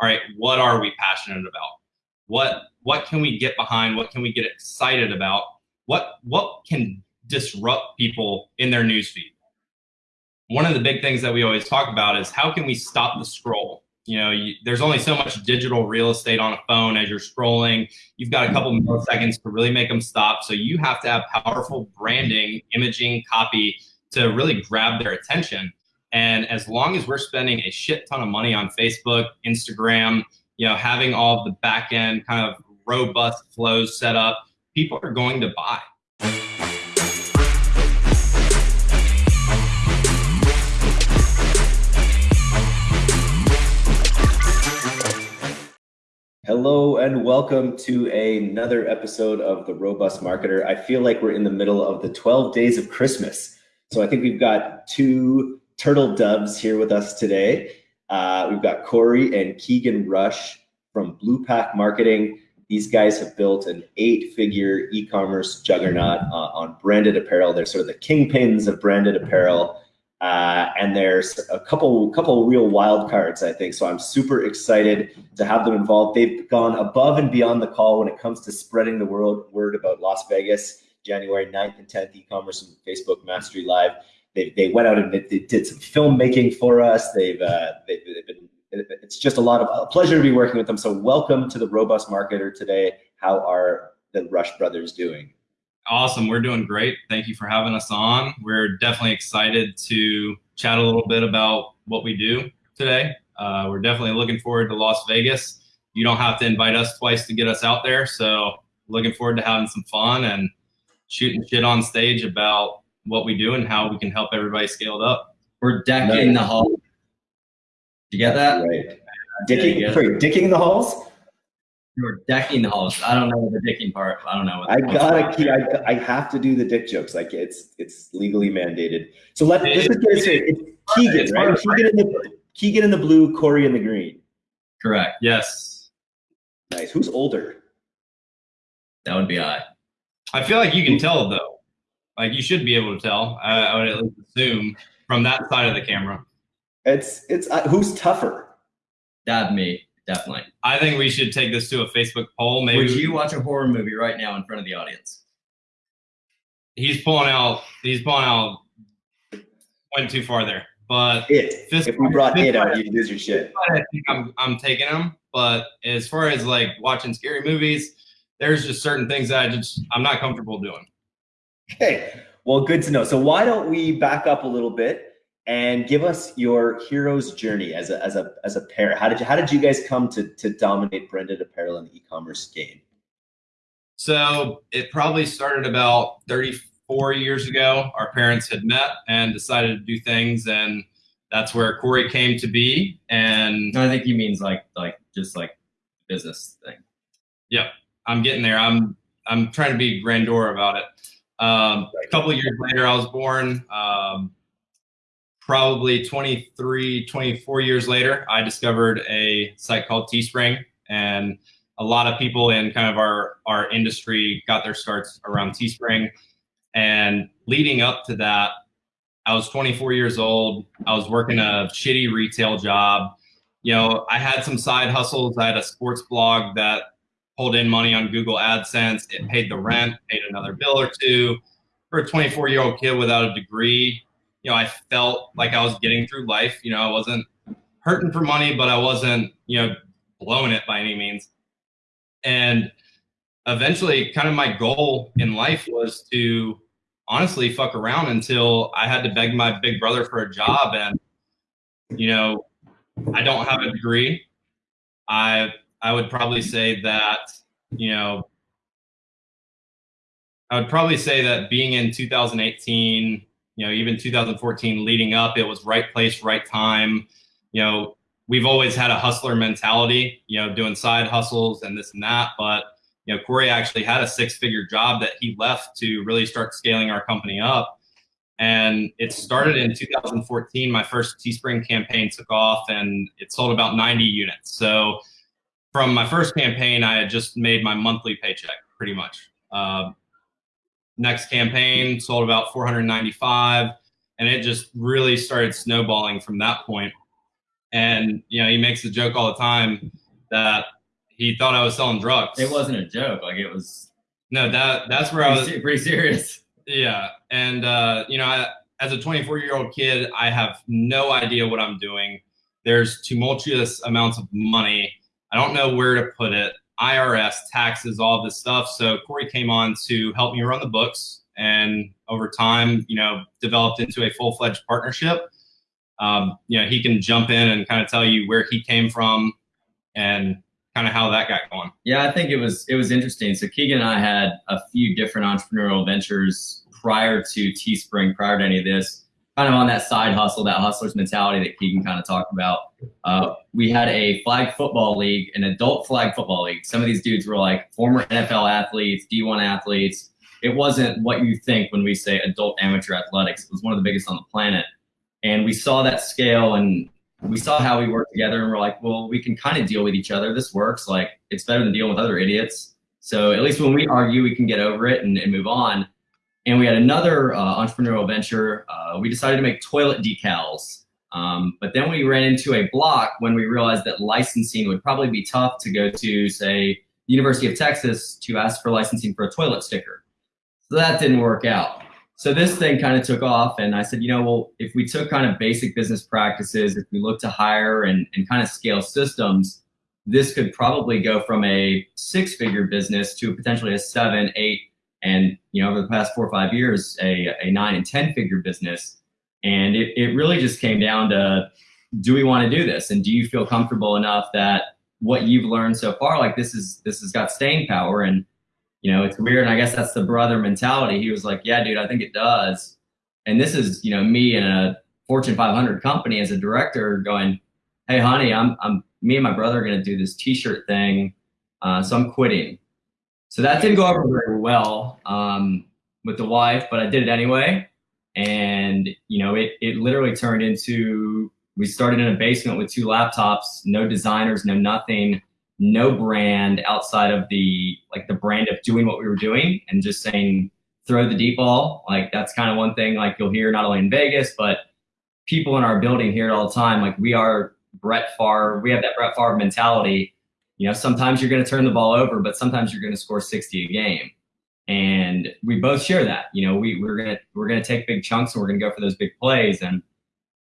all right, what are we passionate about? What what can we get behind? What can we get excited about? What what can disrupt people in their newsfeed? One of the big things that we always talk about is how can we stop the scroll? You know, you, there's only so much digital real estate on a phone as you're scrolling. You've got a couple milliseconds to really make them stop. So you have to have powerful branding, imaging, copy to really grab their attention. And as long as we're spending a shit ton of money on Facebook, Instagram, you know, having all the back end kind of robust flows set up, people are going to buy. Hello and welcome to another episode of The Robust Marketer. I feel like we're in the middle of the 12 days of Christmas. So I think we've got two turtle doves here with us today. Uh, we've got Corey and Keegan Rush from Blue Pack Marketing. These guys have built an eight-figure e-commerce juggernaut uh, on branded apparel. They're sort of the kingpins of branded apparel. Uh, and there's a couple couple real wild cards, I think. So I'm super excited to have them involved. They've gone above and beyond the call when it comes to spreading the world word about Las Vegas, January 9th and 10th, e-commerce and Facebook Mastery Live. They, they went out and they did some filmmaking for us. They've, uh, they've, they've been, it's just a lot of a pleasure to be working with them. So welcome to the Robust Marketer today. How are the Rush brothers doing? Awesome. We're doing great. Thank you for having us on. We're definitely excited to chat a little bit about what we do today. Uh, we're definitely looking forward to Las Vegas. You don't have to invite us twice to get us out there. So looking forward to having some fun and shooting shit on stage about what we do and how we can help everybody scale it up. We're decking the hall. You get that? Right. Dicking, yeah, sorry, dicking the halls? You're decking the halls. I don't know the dicking part. I don't know. I gotta keep. I, I have to do the dick jokes. Like it's it's legally mandated. So let let's just get it straight. It's Keegan, it's right? Keegan in the Keegan in the blue, Corey in the green. Correct. Yes. Nice. Who's older? That would be I. I feel like you can tell though. Like you should be able to tell. I, I would at least assume from that side of the camera. It's it's uh, who's tougher. That me definitely. I think we should take this to a Facebook poll. Maybe would you watch a horror movie right now in front of the audience? He's pulling out. He's pulling out. Went too far there, but it. Fist, if we brought it out, you'd lose your shit. I think I'm I'm taking him, but as far as like watching scary movies, there's just certain things that I just I'm not comfortable doing. Okay, well, good to know. So why don't we back up a little bit and give us your hero's journey as a as a as a pair. How did you how did you guys come to to dominate branded apparel in the e-commerce game? So it probably started about 34 years ago. Our parents had met and decided to do things, and that's where Corey came to be. And I think he means like like just like business thing. Yep, I'm getting there. I'm I'm trying to be grandeur about it. Um, a couple of years later, I was born. Um, probably 23, 24 years later, I discovered a site called Teespring. And a lot of people in kind of our, our industry got their starts around Teespring. And leading up to that, I was 24 years old. I was working a shitty retail job. You know, I had some side hustles. I had a sports blog that pulled in money on Google AdSense. It paid the rent, paid another bill or two. For a 24 year old kid without a degree, you know, I felt like I was getting through life. You know, I wasn't hurting for money, but I wasn't, you know, blowing it by any means. And eventually, kind of my goal in life was to honestly fuck around until I had to beg my big brother for a job. And, you know, I don't have a degree. I I would probably say that, you know, I would probably say that being in 2018 you know, even 2014 leading up, it was right place, right time. You know, we've always had a hustler mentality, you know, doing side hustles and this and that. But, you know, Corey actually had a six figure job that he left to really start scaling our company up. And it started in 2014. My first Teespring campaign took off and it sold about 90 units. So from my first campaign, I had just made my monthly paycheck pretty much. Uh, next campaign sold about 495 and it just really started snowballing from that point. and you know he makes the joke all the time that he thought I was selling drugs. It wasn't a joke. Like it was. No, that that's where I was pretty serious. Yeah, and uh, you know, I, as a 24 year old kid, I have no idea what I'm doing. There's tumultuous amounts of money. I don't know where to put it. IRS, taxes, all this stuff. So Corey came on to help me run the books, and over time, you know, developed into a full fledged partnership. Um, you know, he can jump in and kind of tell you where he came from and kind of how that got going. Yeah, I think it was it was interesting. So Keegan and I had a few different entrepreneurial ventures prior to Teespring, prior to any of this, kind of on that side hustle, that hustler's mentality that Keegan kind of talked about. Uh, we had a flag football league, an adult flag football league. Some of these dudes were like former NFL athletes, D1 athletes. It wasn't what you think when we say adult amateur athletics. It was one of the biggest on the planet. And we saw that scale and we saw how we worked together and we're like, well, we can kind of deal with each other. This works. Like it's better than dealing with other idiots. So at least when we argue, we can get over it and, and move on. And we had another uh, entrepreneurial venture. Uh, we decided to make toilet decals. Um, but then we ran into a block when we realized that licensing would probably be tough to go to, say, the University of Texas to ask for licensing for a toilet sticker. So that didn't work out. So this thing kind of took off, and I said, you know, well, if we took kind of basic business practices, if we look to hire and, and kind of scale systems, this could probably go from a six-figure business to potentially a seven, eight, and you know over the past four or five years a, a nine and ten figure business. And it, it really just came down to do we want to do this? And do you feel comfortable enough that what you've learned so far like this is this has got staying power? And you know it's weird and i guess that's the brother mentality. He was like yeah dude i think it does. And this is you know me in a fortune 500 company as a director going hey honey i'm, I'm me and my brother are going to do this t-shirt thing uh, so i'm quitting so that didn't go over very well um, with the wife, but I did it anyway. And, you know, it, it literally turned into, we started in a basement with two laptops, no designers, no nothing, no brand outside of the, like the brand of doing what we were doing and just saying, throw the deep ball. Like that's kind of one thing like you'll hear not only in Vegas, but people in our building hear it all the time. Like we are Brett Favre, we have that Brett Favre mentality you know, sometimes you're going to turn the ball over, but sometimes you're going to score 60 a game. And we both share that. You know, we, we're going to we're going to take big chunks and we're going to go for those big plays. And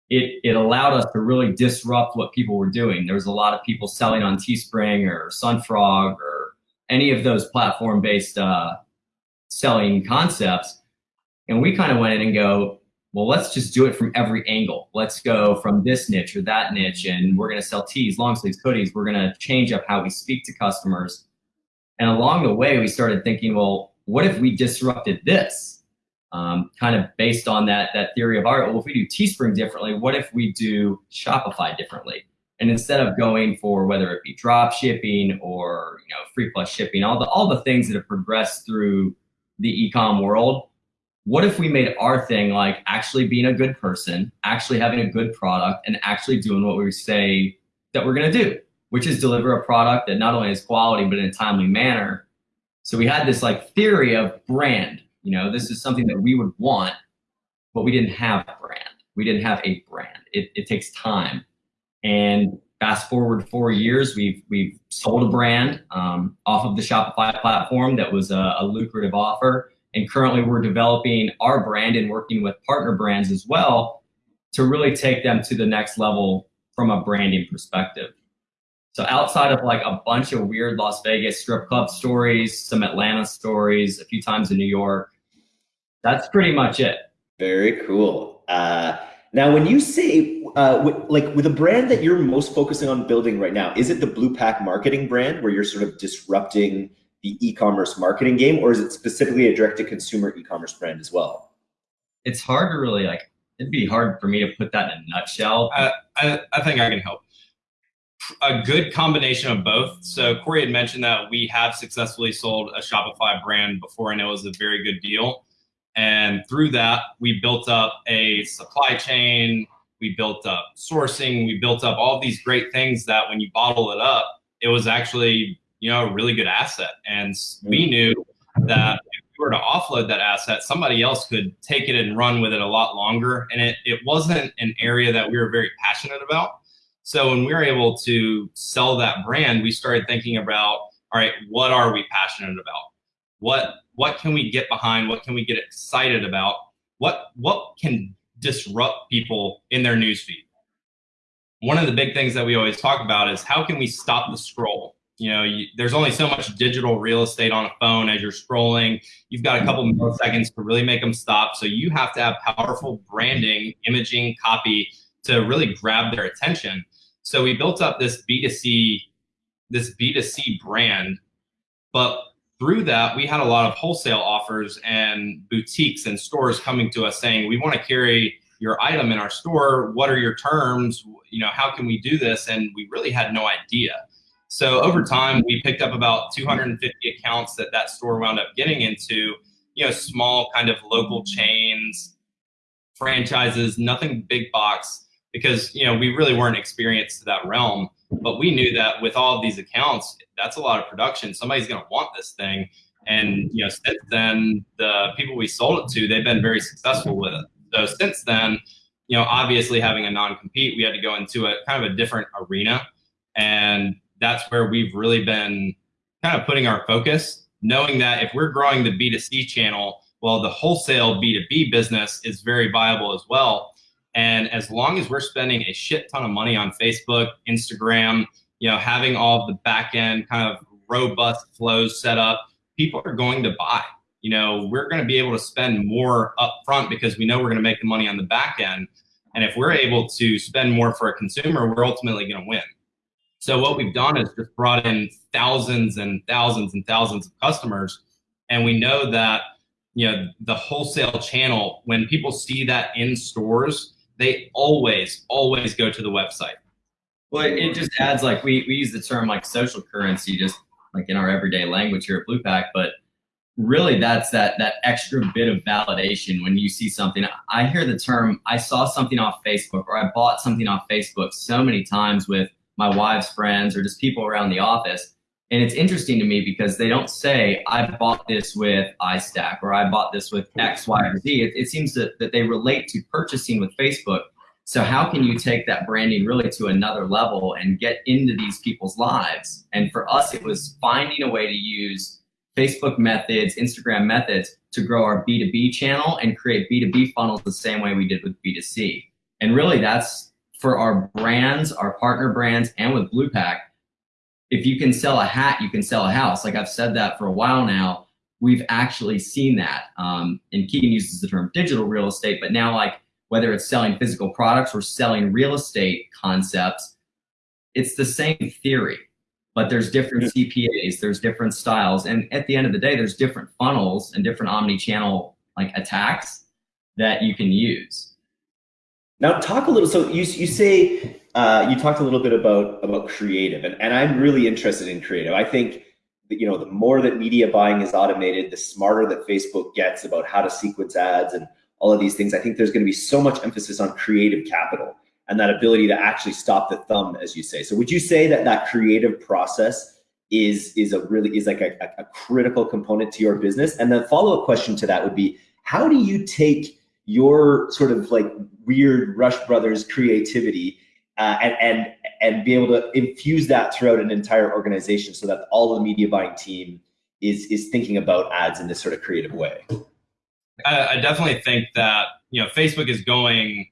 it, it allowed us to really disrupt what people were doing. There was a lot of people selling on Teespring or Sunfrog or any of those platform based uh, selling concepts. And we kind of went in and go, well, let's just do it from every angle. Let's go from this niche or that niche, and we're going to sell tees, long sleeves, hoodies. We're going to change up how we speak to customers. And along the way, we started thinking, well, what if we disrupted this? Um, kind of based on that that theory of art. Well, if we do Teespring differently, what if we do Shopify differently? And instead of going for whether it be drop shipping or you know free plus shipping, all the all the things that have progressed through the ecom world, what if we made our thing like actually being a good person, actually having a good product, and actually doing what we say that we're going to do, which is deliver a product that not only has quality, but in a timely manner. So we had this like theory of brand. You know, this is something that we would want, but we didn't have brand. We didn't have a brand. It, it takes time. And fast forward four years, we've we've sold a brand um, off of the Shopify platform that was a, a lucrative offer and currently we're developing our brand and working with partner brands as well to really take them to the next level from a branding perspective. So outside of like a bunch of weird Las Vegas strip club stories, some Atlanta stories, a few times in New York, that's pretty much it. Very cool. Uh, now, when you say uh, like with a brand that you're most focusing on building right now, is it the Blue Pack marketing brand where you're sort of disrupting the e-commerce marketing game, or is it specifically a direct-to-consumer e-commerce brand as well? It's hard to really like. It'd be hard for me to put that in a nutshell. Uh, I, I think I can help. A good combination of both. So Corey had mentioned that we have successfully sold a Shopify brand before, and it was a very good deal. And through that, we built up a supply chain. We built up sourcing. We built up all these great things that when you bottle it up, it was actually you know, a really good asset. And we mm. knew that if we were to offload that asset, somebody else could take it and run with it a lot longer. And it, it wasn't an area that we were very passionate about. So when we were able to sell that brand, we started thinking about, all right, what are we passionate about? What what can we get behind? What can we get excited about? What what can disrupt people in their newsfeed? One of the big things that we always talk about is how can we stop the scroll? You know, you, there's only so much digital real estate on a phone as you're scrolling. You've got a couple milliseconds to really make them stop. So you have to have powerful branding, imaging, copy to really grab their attention. So we built up this B2C, this B2C brand, but through that, we had a lot of wholesale offers and boutiques and stores coming to us saying, we want to carry your item in our store. What are your terms? You know, how can we do this? And we really had no idea. So over time, we picked up about 250 accounts that that store wound up getting into, you know, small kind of local chains, franchises, nothing big box, because, you know, we really weren't experienced to that realm. But we knew that with all of these accounts, that's a lot of production. Somebody's going to want this thing. And, you know, since then, the people we sold it to, they've been very successful with it. So since then, you know, obviously having a non-compete, we had to go into a kind of a different arena. And that's where we've really been kind of putting our focus, knowing that if we're growing the B2C channel, well, the wholesale B2B business is very viable as well. And as long as we're spending a shit ton of money on Facebook, Instagram, you know, having all the back end kind of robust flows set up, people are going to buy. You know, we're going to be able to spend more upfront because we know we're going to make the money on the back end. And if we're able to spend more for a consumer, we're ultimately going to win. So what we've done is just brought in thousands and thousands and thousands of customers. And we know that, you know, the wholesale channel, when people see that in stores, they always, always go to the website. Well, it just adds like we, we use the term like social currency just like in our everyday language here at BluePack, but really that's that that extra bit of validation when you see something. I hear the term I saw something off Facebook or I bought something off Facebook so many times with my wife's friends or just people around the office. And it's interesting to me because they don't say, I bought this with iStack or I bought this with X, Y, or Z. It, it seems that, that they relate to purchasing with Facebook. So how can you take that branding really to another level and get into these people's lives? And for us, it was finding a way to use Facebook methods, Instagram methods to grow our B2B channel and create B2B funnels the same way we did with B2C. And really that's for our brands, our partner brands, and with BluePack, if you can sell a hat, you can sell a house. Like I've said that for a while now. We've actually seen that. Um, and Keegan uses the term digital real estate, but now like whether it's selling physical products or selling real estate concepts, it's the same theory, but there's different CPAs, there's different styles. And at the end of the day, there's different funnels and different omni-channel like attacks that you can use. Now talk a little, so you, you say, uh, you talked a little bit about, about creative and, and I'm really interested in creative. I think that, you know, the more that media buying is automated, the smarter that Facebook gets about how to sequence ads and all of these things. I think there's going to be so much emphasis on creative capital and that ability to actually stop the thumb, as you say. So would you say that that creative process is, is a really, is like a, a critical component to your business? And the follow-up question to that would be, how do you take your sort of like weird Rush Brothers creativity uh, and, and, and be able to infuse that throughout an entire organization so that all the media buying team is, is thinking about ads in this sort of creative way? I, I definitely think that, you know, Facebook is going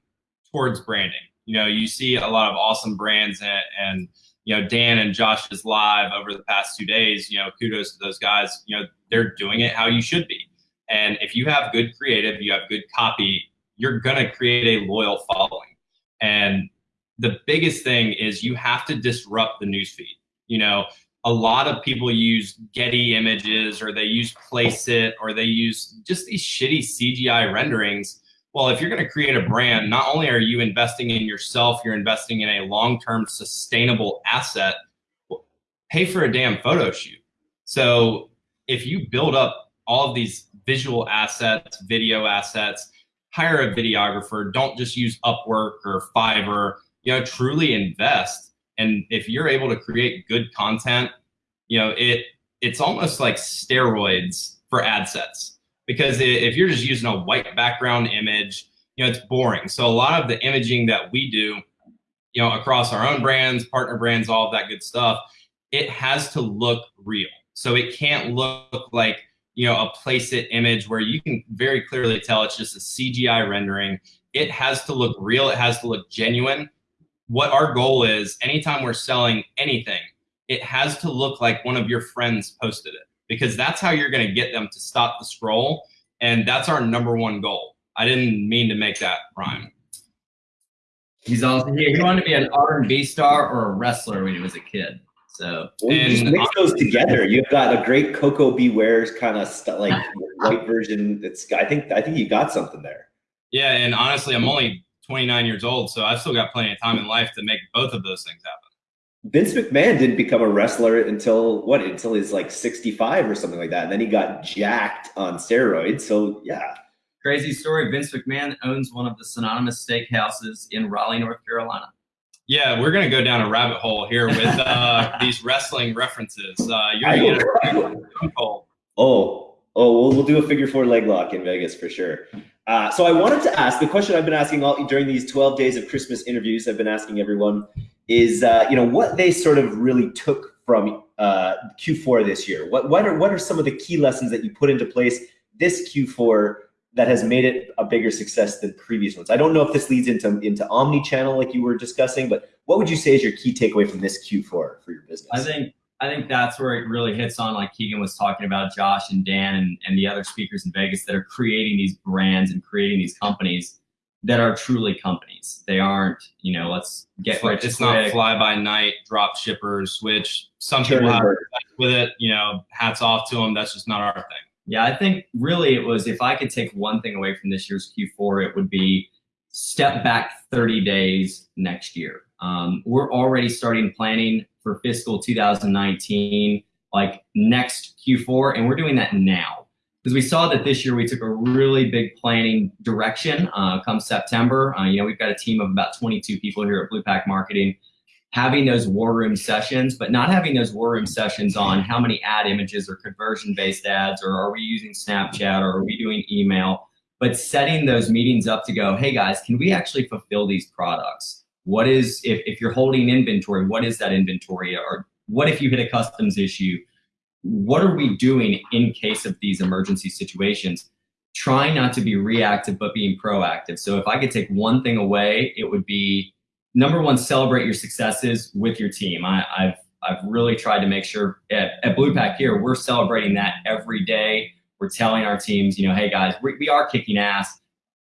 towards branding. You know, you see a lot of awesome brands and, and you know, Dan and Josh's live over the past two days, you know, kudos to those guys. You know, they're doing it how you should be. And if you have good creative, you have good copy, you're going to create a loyal following. And the biggest thing is you have to disrupt the newsfeed. You know, a lot of people use Getty images or they use Placeit or they use just these shitty CGI renderings. Well, if you're going to create a brand, not only are you investing in yourself, you're investing in a long-term sustainable asset. Pay for a damn photo shoot. So if you build up all of these visual assets, video assets, hire a videographer. Don't just use Upwork or Fiverr. You know, truly invest. And if you're able to create good content, you know, it it's almost like steroids for ad sets because if you're just using a white background image, you know, it's boring. So a lot of the imaging that we do you know, across our own brands, partner brands, all of that good stuff, it has to look real. So it can't look like, you know, a place it image where you can very clearly tell it's just a CGI rendering. It has to look real. It has to look genuine. What our goal is, anytime we're selling anything, it has to look like one of your friends posted it because that's how you're going to get them to stop the scroll. And that's our number one goal. I didn't mean to make that rhyme. He's also he, wanted to be an R&B star or a wrestler when he was a kid. So well, and just mix those together. You've got a great Koko B. Ware's kind of like white version. It's I think I think you got something there. Yeah, and honestly, I'm only 29 years old, so I've still got plenty of time in life to make both of those things happen. Vince McMahon didn't become a wrestler until what? Until he's like 65 or something like that. And then he got jacked on steroids. So yeah. Crazy story. Vince McMahon owns one of the synonymous steakhouses in Raleigh, North Carolina. Yeah, we're gonna go down a rabbit hole here with uh, these wrestling references. Uh, you're gonna get Oh, oh, we'll, we'll do a figure four leg lock in Vegas for sure. Uh, so I wanted to ask the question I've been asking all during these 12 days of Christmas interviews. I've been asking everyone is uh, you know what they sort of really took from uh, Q4 this year. What what are what are some of the key lessons that you put into place this Q4 that has made it a bigger success than previous ones? I don't know if this leads into into omni-channel like you were discussing, but what would you say is your key takeaway from this Q4 for your business? I think I think that's where it really hits on, like Keegan was talking about, Josh and Dan and, and the other speakers in Vegas that are creating these brands and creating these companies that are truly companies. They aren't, you know, let's get it's, like, it's not fly by night drop shippers, which some people have with it. You know, hats off to them. That's just not our thing. Yeah, I think really it was if I could take one thing away from this year's Q4, it would be step back 30 days next year. Um, we're already starting planning for fiscal 2019, like next Q4, and we're doing that now because we saw that this year we took a really big planning direction uh, come September. Uh, you know, we've got a team of about 22 people here at Blue Pack Marketing having those war room sessions, but not having those war room sessions on how many ad images or conversion based ads, or are we using Snapchat or are we doing email, but setting those meetings up to go, hey guys, can we actually fulfill these products? What is, if, if you're holding inventory, what is that inventory? Or what if you hit a customs issue? what are we doing in case of these emergency situations? Trying not to be reactive, but being proactive. So if I could take one thing away, it would be number one, celebrate your successes with your team. I, have I've really tried to make sure at, at Blue Pack here, we're celebrating that every day. We're telling our teams, you know, hey guys, we, we are kicking ass,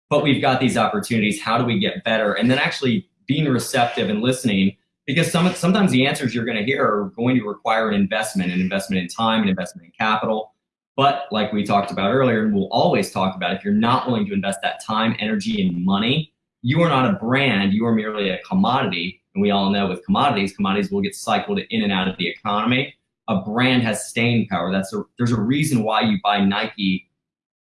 but we've got these opportunities. How do we get better? And then actually being receptive and listening because some, sometimes the answers you're going to hear are going to require an investment, an investment in time, an investment in capital. But like we talked about earlier, and we'll always talk about, if you're not willing to invest that time, energy, and money, you are not a brand, you are merely a commodity. And we all know with commodities, commodities will get cycled in and out of the economy. A brand has staying power. That's a, there's a reason why you buy Nike.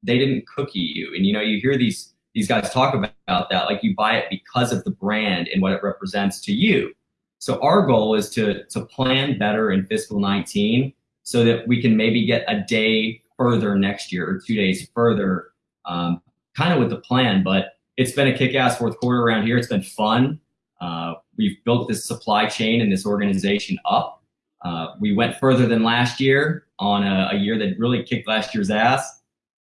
They didn't cookie you. And you know, you hear these these guys talk about, that, like you buy it because of the brand and what it represents to you. So our goal is to, to plan better in fiscal 19 so that we can maybe get a day further next year or two days further, um, kind of with the plan. But it's been a kick-ass fourth quarter around here. It's been fun. Uh, we've built this supply chain and this organization up. Uh, we went further than last year on a, a year that really kicked last year's ass.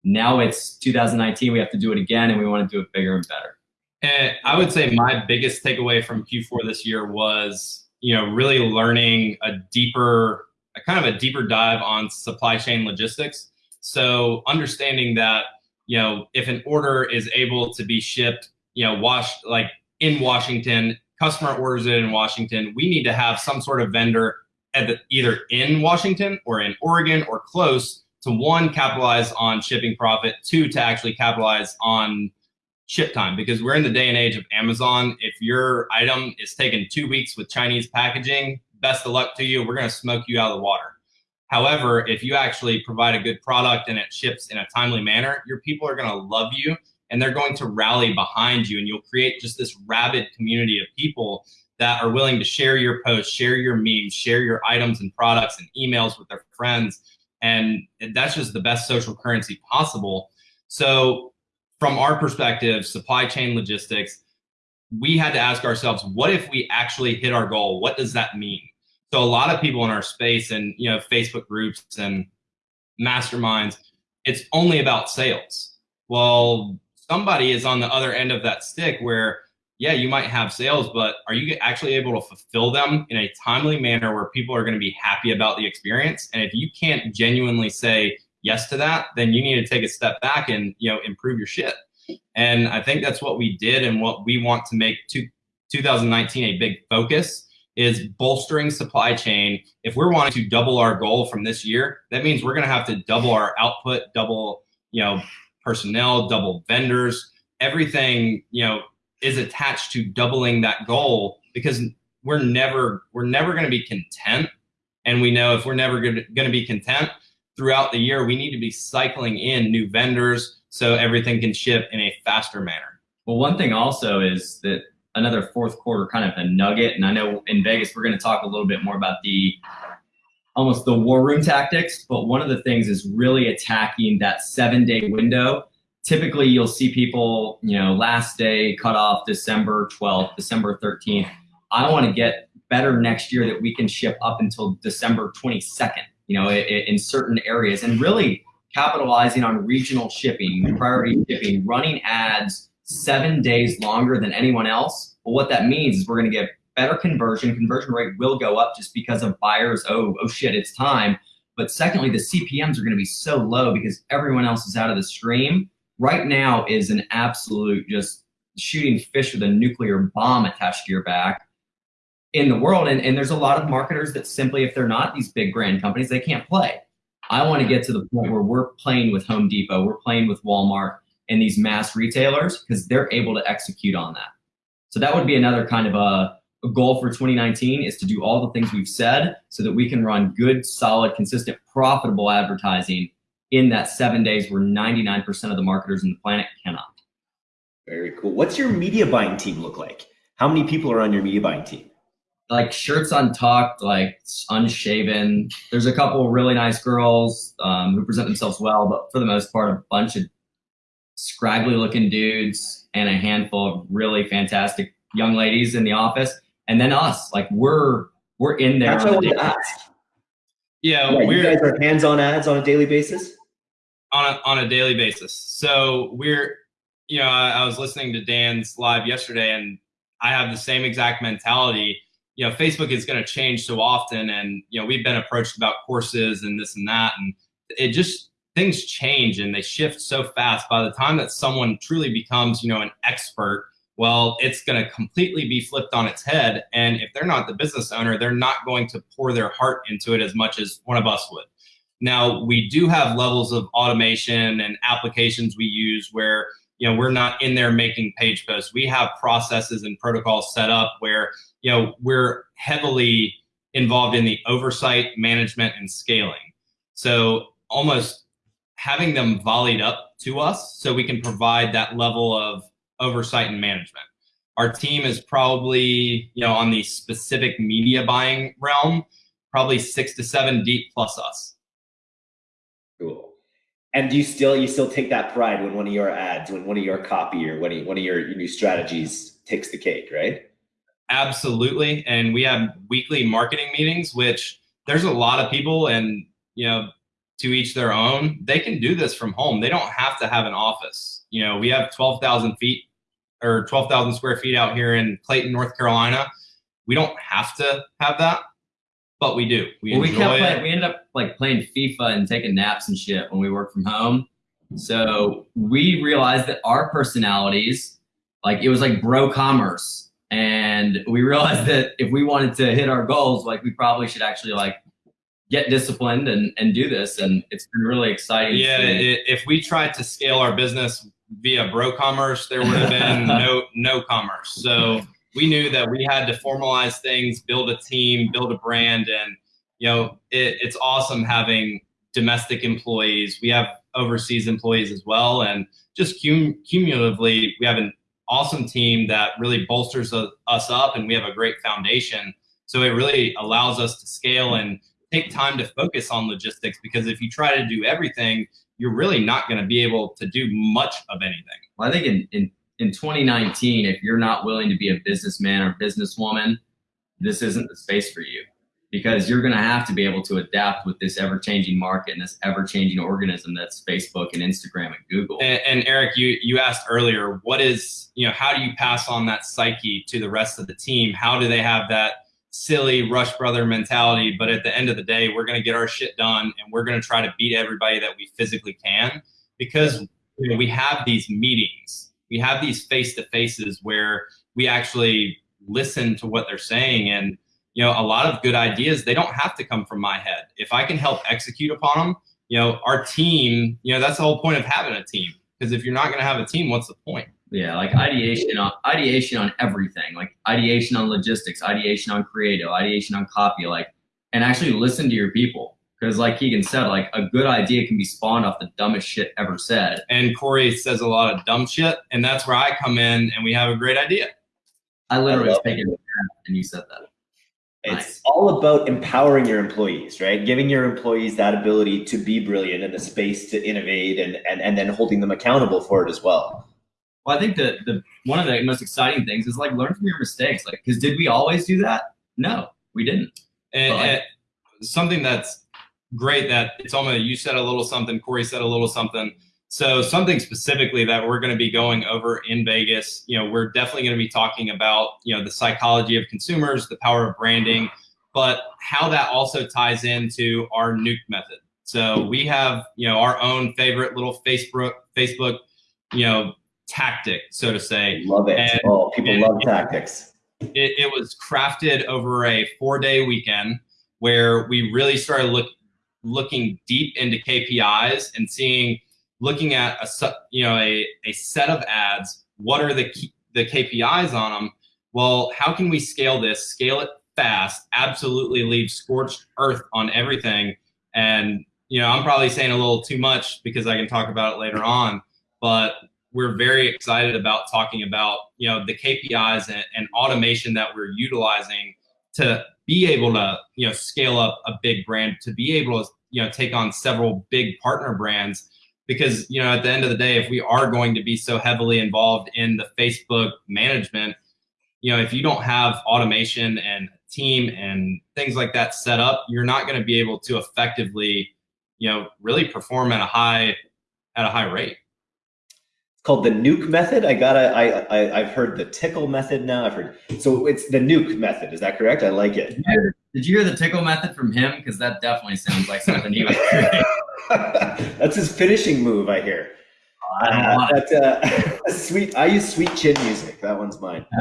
Now it's 2019. We have to do it again, and we want to do it bigger and better. And I would say my biggest takeaway from Q4 this year was, you know, really learning a deeper, a kind of a deeper dive on supply chain logistics. So understanding that, you know, if an order is able to be shipped, you know, washed like in Washington, customer orders it in Washington, we need to have some sort of vendor the, either in Washington or in Oregon or close to one, capitalize on shipping profit, two, to actually capitalize on ship time because we're in the day and age of Amazon. If your item is taking two weeks with Chinese packaging, best of luck to you. We're going to smoke you out of the water. However, if you actually provide a good product and it ships in a timely manner, your people are going to love you and they're going to rally behind you and you'll create just this rabid community of people that are willing to share your posts, share your memes, share your items and products and emails with their friends. And that's just the best social currency possible. So from our perspective, supply chain logistics, we had to ask ourselves, what if we actually hit our goal? What does that mean? So a lot of people in our space and you know Facebook groups and masterminds, it's only about sales. Well, somebody is on the other end of that stick where yeah, you might have sales, but are you actually able to fulfill them in a timely manner where people are going to be happy about the experience? And if you can't genuinely say yes to that, then you need to take a step back and you know improve your shit. And I think that's what we did and what we want to make to 2019 a big focus is bolstering supply chain. If we're wanting to double our goal from this year, that means we're going to have to double our output, double, you know, personnel, double vendors, everything, you know, is attached to doubling that goal because we're never we're never going to be content. And we know if we're never going to be content throughout the year we need to be cycling in new vendors so everything can ship in a faster manner. Well one thing also is that another fourth quarter kind of a nugget. And i know in vegas we're going to talk a little bit more about the almost the war room tactics but one of the things is really attacking that seven day window. Typically you'll see people, you know, last day cut off December 12th, December 13th. I want to get better next year that we can ship up until December 22nd, you know, in, certain areas. And really capitalizing on regional shipping, priority shipping, running ads seven days longer than anyone else. But what that means is we're going to get better conversion. Conversion rate will go up just because of buyers. Oh, oh shit, it's time. But secondly, the CPMs are going to be so low because everyone else is out of the stream right now is an absolute just shooting fish with a nuclear bomb attached to your back in the world. And, and there's a lot of marketers that simply, if they're not these big brand companies, they can't play. I want to get to the point where we're playing with Home Depot, we're playing with Walmart and these mass retailers because they're able to execute on that. So that would be another kind of a, a goal for 2019 is to do all the things we've said so that we can run good, solid, consistent, profitable advertising in that seven days where 99% of the marketers in the planet cannot. Very cool. What's your media buying team look like? How many people are on your media buying team? Like shirts untucked, like unshaven. There's a couple really nice girls um, who present themselves well, but for the most part, a bunch of scraggly looking dudes and a handful of really fantastic young ladies in the office. And then us, like we're we're in there. That's what I wanted to ask. Yeah, yeah you guys are hands-on ads on a daily basis. On a, on a daily basis. So we're, you know, I, I was listening to Dan's live yesterday, and I have the same exact mentality. You know, Facebook is going to change so often, and you know, we've been approached about courses and this and that, and it just things change and they shift so fast. By the time that someone truly becomes, you know, an expert well, it's going to completely be flipped on its head. And if they're not the business owner, they're not going to pour their heart into it as much as one of us would. Now, we do have levels of automation and applications we use where you know we're not in there making page posts. We have processes and protocols set up where you know we're heavily involved in the oversight, management, and scaling. So almost having them volleyed up to us so we can provide that level of oversight and management. Our team is probably, you know, on the specific media buying realm, probably six to seven deep plus us. Cool. And do you still you still take that pride when one of your ads, when one of your copy or when one of your, your new strategies takes the cake, right? Absolutely. And we have weekly marketing meetings, which there's a lot of people and you know, to each their own. They can do this from home. They don't have to have an office. You know, we have 12,000 feet or 12,000 square feet out here in Clayton, North Carolina. We don't have to have that, but we do. We well, we kept playing, we ended up like playing FIFA and taking naps and shit when we work from home. So we realized that our personalities, like it was like bro commerce. And we realized that if we wanted to hit our goals, like we probably should actually like get disciplined and, and do this. And it's been really exciting. Yeah. It, if we tried to scale our business via bro commerce, there would have been no no commerce. So we knew that we had to formalize things, build a team, build a brand, and you know it, it's awesome having domestic employees. We have overseas employees as well, and just cum- cumulatively, we have an awesome team that really bolsters us up, and we have a great foundation. So it really allows us to scale and take time to focus on logistics because if you try to do everything, you're really not going to be able to do much of anything. Well, I think in, in in 2019, if you're not willing to be a businessman or businesswoman, this isn't the space for you because you're going to have to be able to adapt with this ever-changing market and this ever-changing organism that's Facebook and Instagram and Google. And, and, Eric, you you asked earlier, what is you know how do you pass on that psyche to the rest of the team? How do they have that silly Rush Brother mentality? But at the end of the day, we're going to get our shit done, and we're going to try to beat everybody that we physically can because you know, we have these meetings, we have these face to faces where we actually listen to what they're saying and you know, a lot of good ideas, they don't have to come from my head. If I can help execute upon them, you know, our team, you know, that's the whole point of having a team. Because if you're not going to have a team, what's the point? Yeah, like ideation on ideation on everything, like ideation on logistics, ideation on creative, ideation on copy, like, and actually listen to your people. Because like Keegan said, like a good idea can be spawned off the dumbest shit ever said. And Corey says a lot of dumb shit, and that's where I come in, and we have a great idea. I literally was taking and you said that. It's nice. all about empowering your employees, right? Giving your employees that ability to be brilliant and the space to innovate and, and, and then holding them accountable for it as well. Well, I think the, the one of the most exciting things is like learn from your mistakes. Like, because did we always do that? No, we didn't. And, and something that's great that it's almost you said a little something, Corey said a little something. So something specifically that we're going to be going over in Vegas, you know, we're definitely going to be talking about, you know, the psychology of consumers, the power of branding, but how that also ties into our nuke method. So we have, you know, our own favorite little Facebook, Facebook, you know, tactic, so to say. Love it. And, oh, people love it, tactics. It, it was crafted over a four day weekend where we really started look, looking deep into KPIs and seeing looking at a you know a, a set of ads what are the key, the kpis on them well how can we scale this scale it fast absolutely leave scorched earth on everything and you know i'm probably saying a little too much because i can talk about it later on but we're very excited about talking about you know the kpis and, and automation that we're utilizing to be able to you know scale up a big brand to be able to you know take on several big partner brands. Because you know at the end of the day if we are going to be so heavily involved in the facebook management you know if you don't have automation and team and things like that set up you're not going to be able to effectively you know really perform at a high at a high rate called the nuke method i gotta I, I i've heard the tickle method now i've heard so it's the nuke method is that correct i like it did you hear the tickle method from him because that definitely sounds like something he would That's his finishing move, I hear. Uh, that, uh, sweet. I use sweet chin music. That one's mine.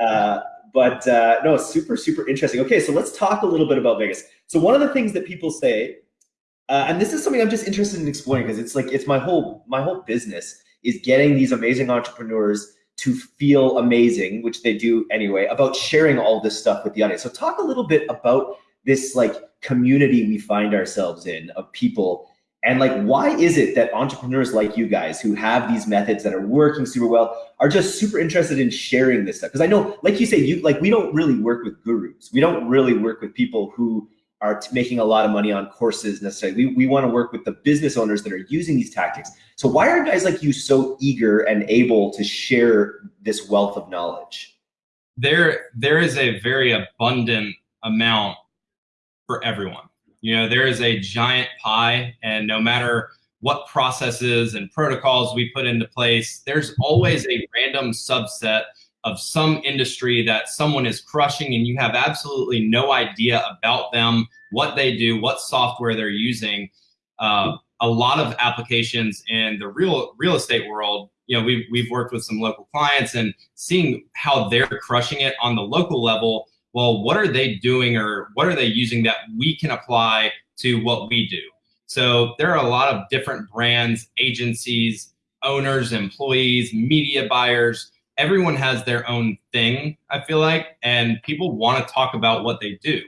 Uh, but uh, no, super, super interesting. Okay, so let's talk a little bit about Vegas. So one of the things that people say, uh, and this is something I'm just interested in exploring because it's like it's my whole my whole business is getting these amazing entrepreneurs to feel amazing, which they do anyway, about sharing all this stuff with the audience. So talk a little bit about this like community we find ourselves in of people and like, why is it that entrepreneurs like you guys who have these methods that are working super well are just super interested in sharing this stuff? Because I know, like you say, you like we don't really work with gurus. We don't really work with people who are making a lot of money on courses necessarily. We, we want to work with the business owners that are using these tactics. So why are guys like you so eager and able to share this wealth of knowledge? There, there is a very abundant amount for everyone. You know, there is a giant pie, and no matter what processes and protocols we put into place, there's always a random subset of some industry that someone is crushing and you have absolutely no idea about them, what they do, what software they're using. Uh, a lot of applications in the real real estate world, you know, we've, we've worked with some local clients and seeing how they're crushing it on the local level well, what are they doing or what are they using that we can apply to what we do? So there are a lot of different brands, agencies, owners, employees, media buyers. Everyone has their own thing, I feel like, and people want to talk about what they do.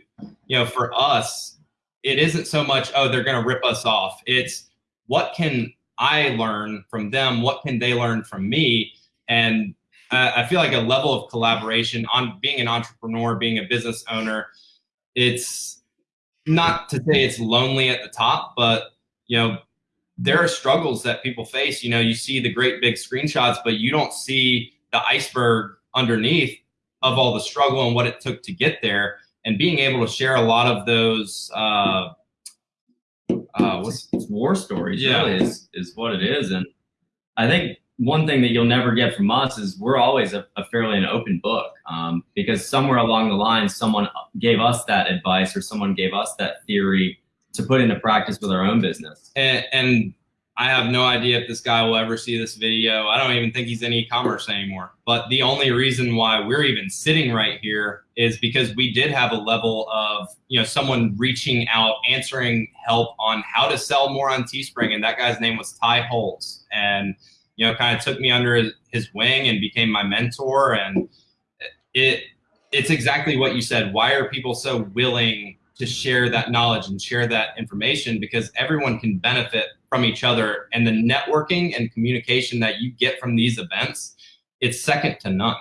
You know, for us, it isn't so much, oh, they're going to rip us off. It's what can I learn from them? What can they learn from me? And uh, I feel like a level of collaboration on being an entrepreneur, being a business owner. It's not to say it's lonely at the top, but you know, there are struggles that people face. You know, you see the great big screenshots, but you don't see the iceberg underneath of all the struggle and what it took to get there. And being able to share a lot of those, uh, uh, what's war stories yeah. really is, is what it is. And I think one thing that you'll never get from us is we're always a, a fairly an open book um, because somewhere along the line, someone gave us that advice or someone gave us that theory to put into practice with our own business. And, and I have no idea if this guy will ever see this video. I don't even think he's in e-commerce anymore. But the only reason why we're even sitting right here is because we did have a level of, you know, someone reaching out, answering help on how to sell more on Teespring. And that guy's name was Ty Holes. And, you know, kind of took me under his wing and became my mentor. And it, it's exactly what you said. Why are people so willing to share that knowledge and share that information because everyone can benefit from each other and the networking and communication that you get from these events it's second to none.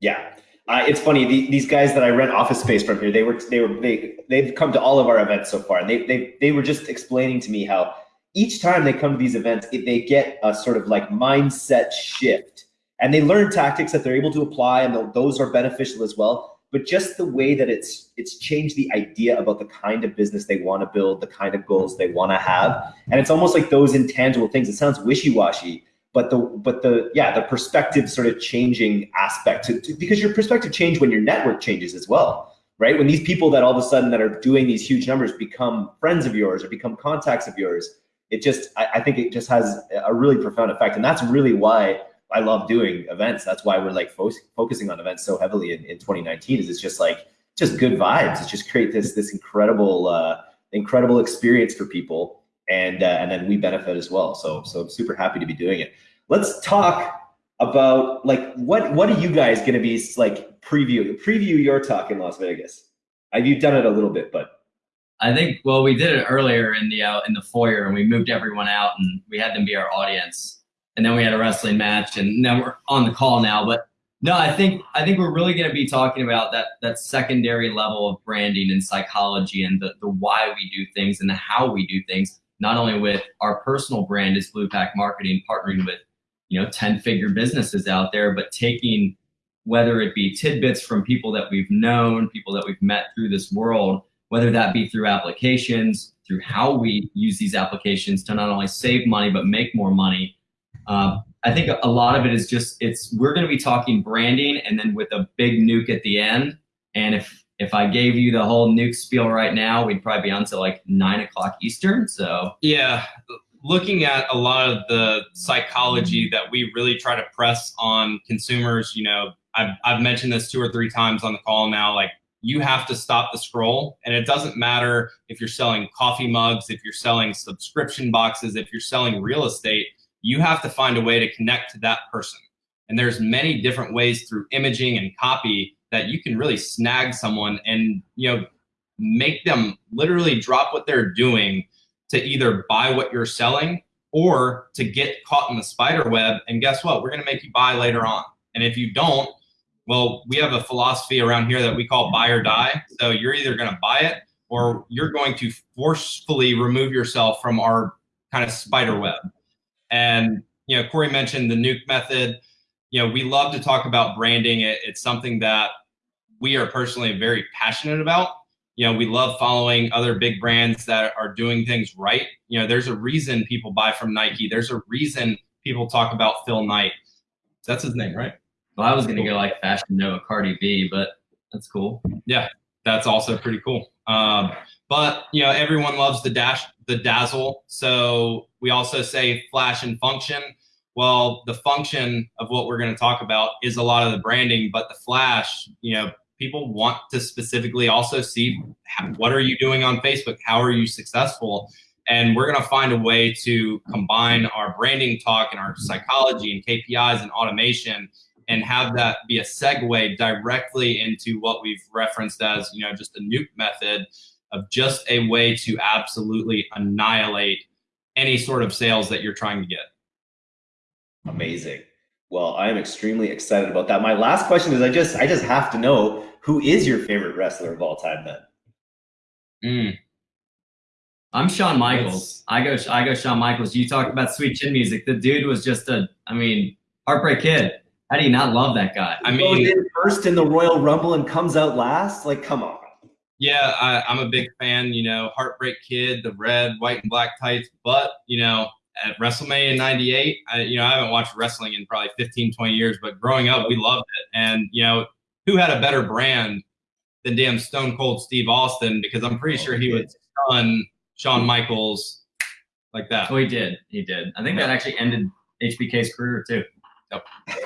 Yeah. Uh, it's funny the, these guys that i rent office space from here they were they were they they've come to all of our events so far and they they, they were just explaining to me how each time they come to these events they get a sort of like mindset shift and they learn tactics that they're able to apply and those are beneficial as well but just the way that it's it's changed the idea about the kind of business they want to build, the kind of goals they want to have, and it's almost like those intangible things. It sounds wishy washy, but the but the yeah the perspective sort of changing aspect to, to, because your perspective change when your network changes as well, right? When these people that all of a sudden that are doing these huge numbers become friends of yours or become contacts of yours, it just I, I think it just has a really profound effect, and that's really why I love doing events. That's why we're like fo- focusing on events so heavily in, in 2019 is it's just like, just good vibes. It's just create this, this incredible, uh, incredible experience for people. And, uh, and then we benefit as well. So, so I'm super happy to be doing it. Let's talk about like, what, what are you guys going to be like preview, preview your talk in Las Vegas? Have you done it a little bit, but I think well we did it earlier in the uh, in the foyer and we moved everyone out and we had them be our audience and then we had a wrestling match, and now we're on the call now. But no, I think I think we're really going to be talking about that that secondary level of branding and psychology, and the the why we do things and the how we do things. Not only with our personal brand as Blue Pack Marketing, partnering with you know ten figure businesses out there, but taking whether it be tidbits from people that we've known, people that we've met through this world, whether that be through applications, through how we use these applications to not only save money but make more money um, I think a lot of it is just it's we're going to be talking branding and then with a big nuke at the end. And if if I gave you the whole nuke spiel right now, we'd probably be on to like nine o'clock Eastern. So yeah, looking at a lot of the psychology that we really try to press on consumers, you know, I've, I've mentioned this two or three times on the call now, like you have to stop the scroll. And it doesn't matter if you're selling coffee mugs, if you're selling subscription boxes, if you're selling real estate, you have to find a way to connect to that person. And there's many different ways through imaging and copy that you can really snag someone and, you know, make them literally drop what they're doing to either buy what you're selling or to get caught in the spider web. And guess what? We're going to make you buy later on. And if you don't, well, we have a philosophy around here that we call buy or die. So you're either going to buy it or you're going to forcefully remove yourself from our kind of spider web. And you know, Corey mentioned the nuke method. You know, we love to talk about branding. It, it's something that we are personally very passionate about. You know, we love following other big brands that are doing things right. You know, there's a reason people buy from Nike. There's a reason people talk about Phil Knight. That's his name, right? Well, I was going to go like Fashion Nova Cardi B, but that's cool. Yeah, that's also pretty cool. Um, but you know, everyone loves the dash, the dazzle. So we also say flash and function. Well, the function of what we're going to talk about is a lot of the branding, but the flash, you know, people want to specifically also see what are you doing on Facebook? How are you successful? And we're going to find a way to combine our branding talk and our psychology and KPIs and automation and have that be a segue directly into what we've referenced as, you know, just a nuke method of just a way to absolutely annihilate any sort of sales that you're trying to get. Amazing. Well, I am extremely excited about that. My last question is I just I just have to know who is your favorite wrestler of all time then? Mm. I'm Shawn Michaels. I go I go Shawn Michaels. You talk about sweet chin music. The dude was just a I mean, heartbreak kid. How do you not love that guy? I He goes mean, in first in the Royal Rumble and comes out last. Like, come on. Yeah, I, I'm a big fan. You know, Heartbreak Kid, the red, white, and black tights. But you know, at WrestleMania '98, I, you know, I haven't watched wrestling in probably 15, 20 years. But growing up, we loved it. And you know, who had a better brand than damn Stone Cold Steve Austin? Because I'm pretty oh, sure he would stun Shawn Michaels like that. Oh, he did. He did. I think that actually ended HBK's career too. Yep.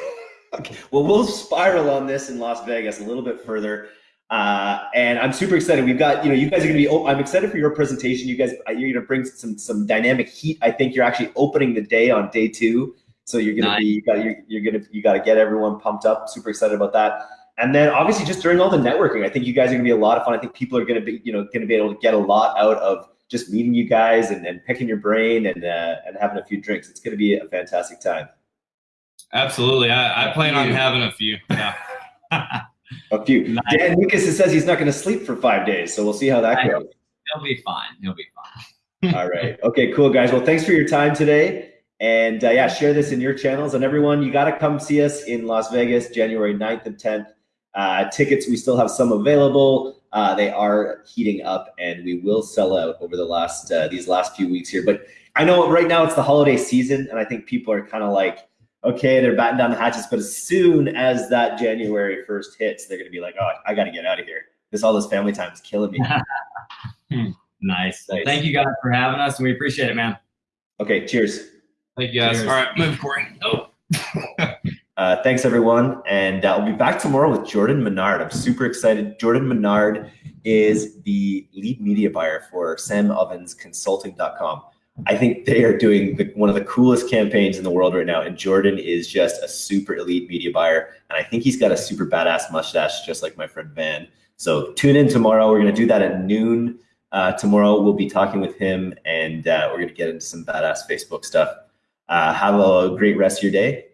Okay. Well, we'll spiral on this in Las Vegas a little bit further. Uh, and I'm super excited. We've got, you know, you guys are going to be, oh, I'm excited for your presentation. You guys, uh, you're going to bring some, some dynamic heat. I think you're actually opening the day on day two. So you're going to Nice. be, you got, you're, you're going to, you got to get everyone pumped up. Super excited about that. And then obviously just during all the networking, I think you guys are going to be a lot of fun. I think people are going to be, you know, going to be able to get a lot out of just meeting you guys and, and picking your brain and, uh, and having a few drinks. It's going to be a fantastic time. Absolutely, I, I plan on having a few. Yeah. A few. Nice. Dan Lucas says he's not going to sleep for five days, so we'll see how that I goes. He'll be fine. He'll be fine. All right. Okay, cool, guys. Well, thanks for your time today. And uh, yeah, share this in your channels. And everyone, you got to come see us in Las Vegas, January 9th and 10th. Uh, tickets, we still have some available. Uh, they are heating up and we will sell out over the last, uh, these last few weeks here. But I know right now it's the holiday season and I think people are kind of like, okay, they're batting down the hatches. But as soon as that January 1st hits, they're going to be like, oh, I got to get out of here. This, all this family time is killing me. Nice. Nice. Thank you guys for having us, and we appreciate it, man. Okay, cheers. Thank you guys. Cheers. All right, move, Corey. Oh. Uh, thanks, everyone. And uh, we'll be back tomorrow with Jordan Menard. I'm super excited. Jordan Menard is the lead media buyer for SamOvensConsulting.com. I think they are doing the, one of the coolest campaigns in the world right now. And Jordan is just a super elite media buyer. And I think he's got a super badass mustache, just like my friend Van. So tune in tomorrow. We're going to do that at noon. Uh, tomorrow, we'll be talking with him and uh, we're going to get into some badass Facebook stuff. Uh, have a great rest of your day